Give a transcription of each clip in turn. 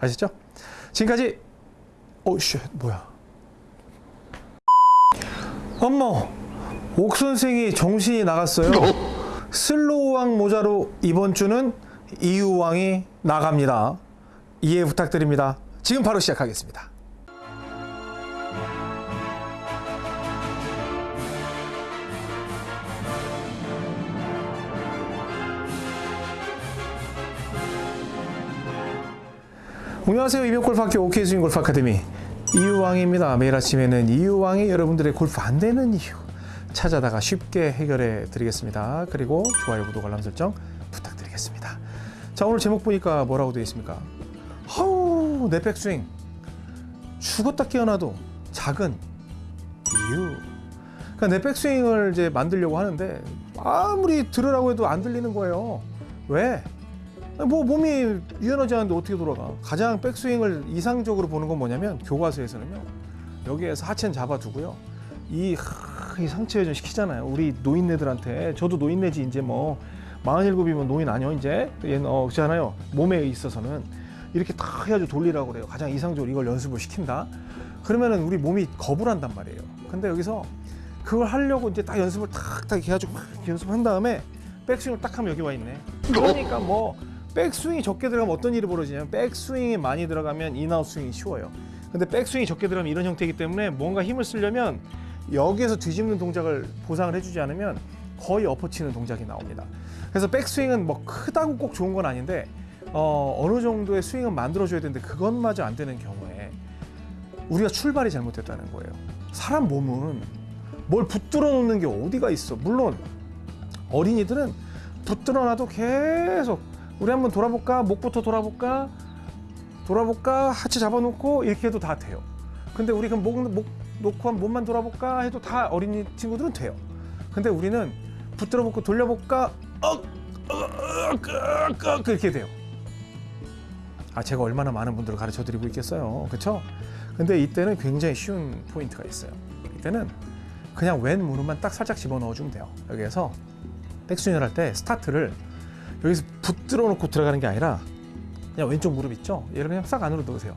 아시죠? 지금까지 오씨 뭐야? 어머 옥 선생이 정신이 나갔어요. 슬로우왕 모자로 이번 주는 이유왕이 나갑니다. 이해 부탁드립니다. 지금 바로 시작하겠습니다. 안녕하세요. 이병골프학교 OK 스윙 골프 아카데미 이유왕입니다. 매일 아침에는 이유왕이 여러분들의 골프 안 되는 이유 찾아다가 쉽게 해결해 드리겠습니다. 그리고 좋아요, 구독, 알람 설정 부탁드리겠습니다. 자 오늘 제목 보니까 뭐라고 되어 있습니까? 하우 내 백스윙 죽었다 깨어나도 작은 이유. 그러니까 내 백스윙을 이제 만들려고 하는데 아무리 들으라고 해도 안 들리는 거예요. 왜? 뭐 몸이 유연하지 않은데 어떻게 돌아가? 가장 백스윙을 이상적으로 보는 건 뭐냐면 교과서에서는요. 여기에서 하체는 잡아두고요. 이, 하, 이 상체 회전 시키잖아요. 우리 노인네들한테 저도 노인네지 이제 뭐 47이면 노인 아니요 이제 얘는 어 그렇잖아요. 몸에 있어서는 이렇게 딱 해가지고 돌리라고 그래요. 가장 이상적으로 이걸 연습을 시킨다. 그러면은 우리 몸이 겁을 한단 말이에요. 근데 여기서 그걸 하려고 이제 딱 연습을 탁탁 해가지고 막 연습한 다음에 백스윙을 딱 하면 여기 와 있네. 그러니까 뭐 백스윙이 적게 들어가면 어떤 일이 벌어지냐면 백스윙이 많이 들어가면 in-out 스윙이 쉬워요. 근데 백스윙이 적게 들어가면 이런 형태이기 때문에 뭔가 힘을 쓰려면 여기에서 뒤집는 동작을 보상을 해주지 않으면 거의 엎어치는 동작이 나옵니다. 그래서 백스윙은 뭐 크다고 꼭 좋은 건 아닌데 어, 어느 정도의 스윙은 만들어줘야 되는데 그것마저 안 되는 경우에 우리가 출발이 잘못됐다는 거예요. 사람 몸은 뭘 붙들어 놓는 게 어디가 있어. 물론 어린이들은 붙들어 놔도 계속 우리 한번 돌아볼까? 목부터 돌아볼까? 돌아볼까? 하체 잡아놓고 이렇게 해도 다 돼요. 근데 우리 그럼 목, 목 놓고 한 몸만 돌아볼까? 해도 다 어린이 친구들은 돼요. 근데 우리는 붙들어 놓고 돌려볼까? 억! 억! 억! 억! 이렇게 돼요. 아, 제가 얼마나 많은 분들을 가르쳐 드리고 있겠어요. 그렇죠? 근데 이때는 굉장히 쉬운 포인트가 있어요. 이때는 그냥 왼 무릎만 딱 살짝 집어넣어 주면 돼요. 여기에서 백스윙을 할 때 스타트를 여기서 붙들어 놓고 들어가는 게 아니라 그냥 왼쪽 무릎 있죠? 얘를 그냥 싹 안으로 넣으세요.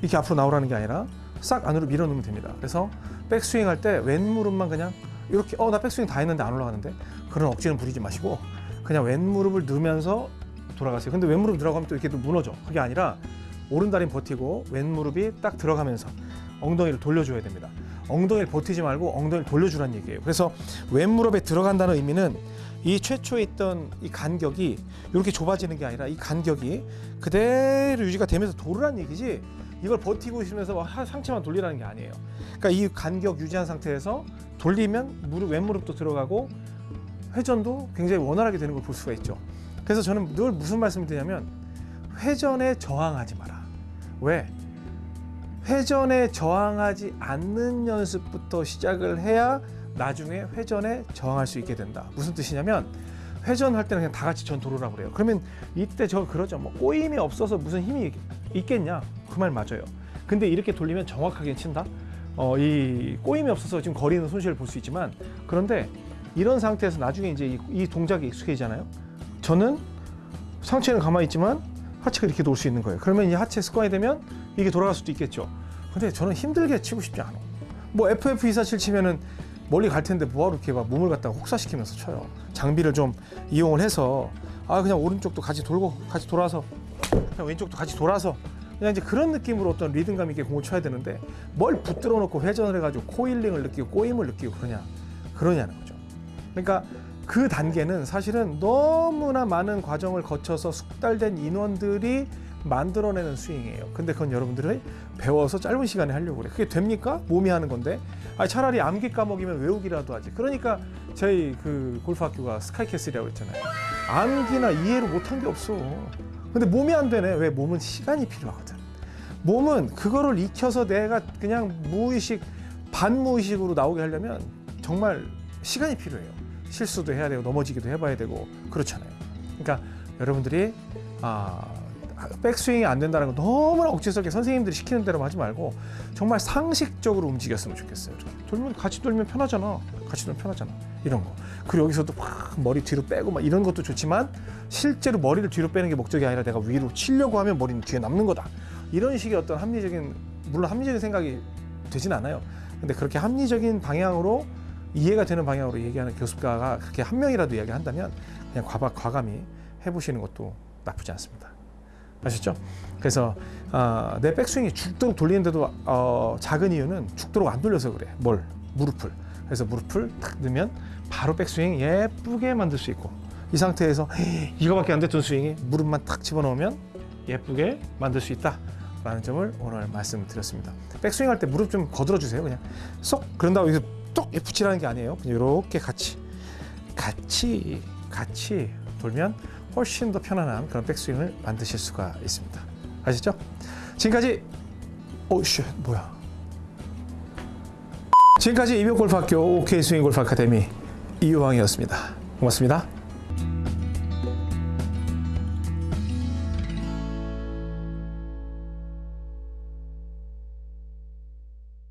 이렇게 앞으로 나오라는 게 아니라 싹 안으로 밀어 넣으면 됩니다. 그래서 백스윙 할 때 왼 무릎만 그냥 이렇게 어 나 백스윙 다 했는데 안 올라가는데 그런 억지는 부리지 마시고 그냥 왼 무릎을 넣으면서 돌아가세요. 근데 왼 무릎 들어가면 또 이렇게 또 무너져. 그게 아니라 오른 다리는 버티고 왼 무릎이 딱 들어가면서 엉덩이를 돌려줘야 됩니다. 엉덩이를 버티지 말고 엉덩이를 돌려주라는 얘기예요. 그래서 왼 무릎에 들어간다는 의미는 이 최초에 있던 이 간격이 이렇게 좁아지는 게 아니라 이 간격이 그대로 유지가 되면서 돌으란 얘기지 이걸 버티고 있으면서 상체만 돌리라는 게 아니에요. 그러니까 이 간격 유지한 상태에서 돌리면 무릎 왼 무릎도 들어가고 회전도 굉장히 원활하게 되는 걸 볼 수가 있죠. 그래서 저는 늘 무슨 말씀을 드냐면 회전에 저항하지 마라. 왜? 회전에 저항하지 않는 연습부터 시작을 해야 나중에 회전에 저항할 수 있게 된다. 무슨 뜻이냐면 회전할 때는 그냥 다 같이 전 도로라고 그래요. 그러면 이때 저 그러죠. 뭐 꼬임이 없어서 무슨 힘이 있겠냐? 그 말 맞아요. 근데 이렇게 돌리면 정확하게 친다. 어, 이 꼬임이 없어서 지금 거리는 손실을 볼 수 있지만 그런데 이런 상태에서 나중에 이제 이, 이 동작이 익숙해지잖아요. 저는 상체는 가만히 있지만 하체가 이렇게 돌 수 있는 거예요. 그러면 이 하체 습관이 되면 이게 돌아갈 수도 있겠죠. 근데 저는 힘들게 치고 싶지 않아. 뭐 FF247 치면은 멀리 갈 텐데 뭐하러 이렇게 막 몸을 갖다가 혹사시키면서 쳐요. 장비를 좀 이용을 해서 아 그냥 오른쪽도 같이 돌고 같이 돌아서 그냥 왼쪽도 같이 돌아서 그냥 이제 그런 느낌으로 어떤 리듬감 있게 공을 쳐야 되는데 뭘 붙들어 놓고 회전을 해가지고 코일링을 느끼고 꼬임을 느끼고 그러냐 그러냐는 거죠. 그러니까 그 단계는 사실은 너무나 많은 과정을 거쳐서 숙달된 인원들이 만들어내는 스윙이에요. 근데 그건 여러분들이 배워서 짧은 시간에 하려고 그래. 그게 됩니까? 몸이 하는 건데. 아 차라리 암기 까먹이면 외우기라도 하지. 그러니까 저희 그 골프 학교가 스카이캐슬이라고 했잖아요. 암기나 이해를 못한 게 없어. 근데 몸이 안 되네. 왜? 몸은 시간이 필요하거든. 몸은 그거를 익혀서 내가 그냥 무의식, 반무의식으로 나오게 하려면 정말 시간이 필요해요. 실수도 해야 되고 넘어지기도 해봐야 되고 그렇잖아요. 그러니까 여러분들이 아 백스윙이 안 된다는 거 너무나 억지스럽게 선생님들이 시키는 대로 하지 말고 정말 상식적으로 움직였으면 좋겠어요. 돌면 같이 돌면 편하잖아. 같이 돌면 편하잖아. 이런 거. 그리고 여기서도 막 머리 뒤로 빼고 막 이런 것도 좋지만 실제로 머리를 뒤로 빼는 게 목적이 아니라 내가 위로 치려고 하면 머리는 뒤에 남는 거다. 이런 식의 어떤 합리적인 물론 합리적인 생각이 되진 않아요. 근데 그렇게 합리적인 방향으로 이해가 되는 방향으로 얘기하는 교습가가 그렇게 한 명이라도 이야기한다면 그냥 과박 과감히 해보시는 것도 나쁘지 않습니다. 아셨죠? 그래서 어, 내 백스윙이 죽도록 돌리는데도 어, 작은 이유는 죽도록 안 돌려서 그래. 뭘? 무릎을. 그래서 무릎을 탁 넣으면 바로 백스윙 예쁘게 만들 수 있고 이 상태에서 이거밖에 안 됐던 스윙이 무릎만 탁 집어넣으면 예쁘게 만들 수 있다 라는 점을 오늘 말씀드렸습니다. 백스윙 할 때 무릎 좀 거들어 주세요. 그냥 쏙 그런다고 여기서 똑 붙이라는 게 아니에요. 그냥 이렇게 같이 같이 같이 돌면 훨씬 더 편안한 그런 백스윙을 만드실 수가 있습니다. 아시죠? 지금까지 오씨 뭐야? 지금까지 이병골프학교 OK 스윙 골프 아카데미 이유왕이었습니다. 고맙습니다.